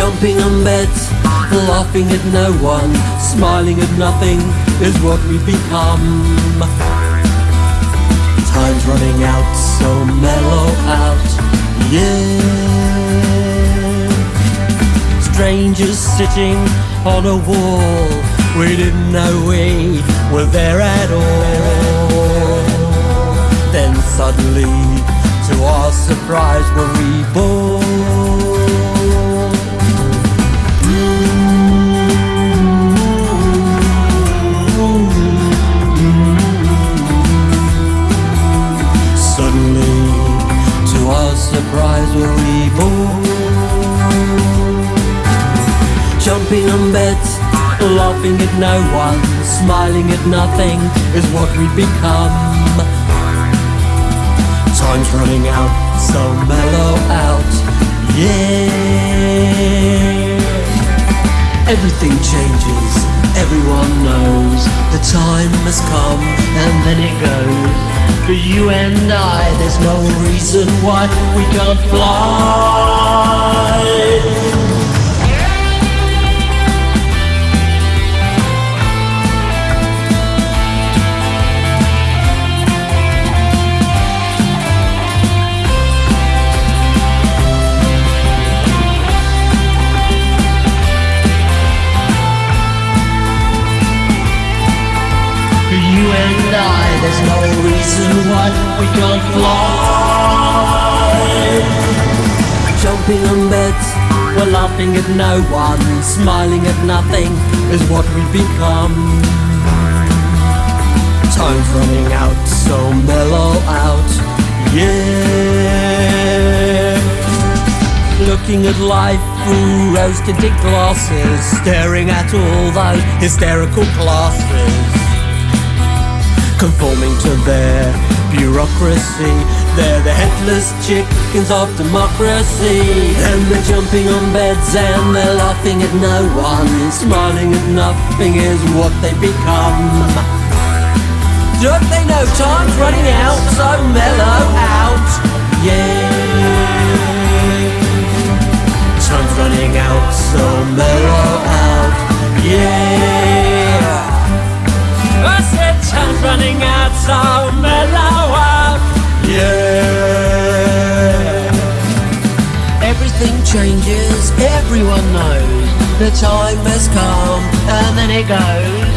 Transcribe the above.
Jumping on beds, laughing at no one, smiling at nothing is what we've become. Time's running out, so mellow out, yeah. Strangers sitting on a wall, we didn't know we were there at all. Then suddenly, to our surprise, were we're reborn. Surprise, we're reborn. Jumping on beds, laughing at no one, smiling at nothing is what we've become. Time's running out, so mellow out, yeah. Everything changes, everyone knows the time has come and then it goes. For you and I, there's no reason why we can't fly. Reason why we can't fly. Jumping on beds, we're laughing at no one, smiling at nothing is what we've become. Time's running out, so mellow out, yeah. Looking at life through rose-tinted glasses, staring at all those hysterical classes conforming to their bureaucracy. They're the headless chickens of democracy. And they're jumping on beds and they're laughing at no one. Smiling at nothing is what they become. Don't they know time's running out, so mellow out, yeah. Time's running out, so everyone knows. The time has come, and then it goes.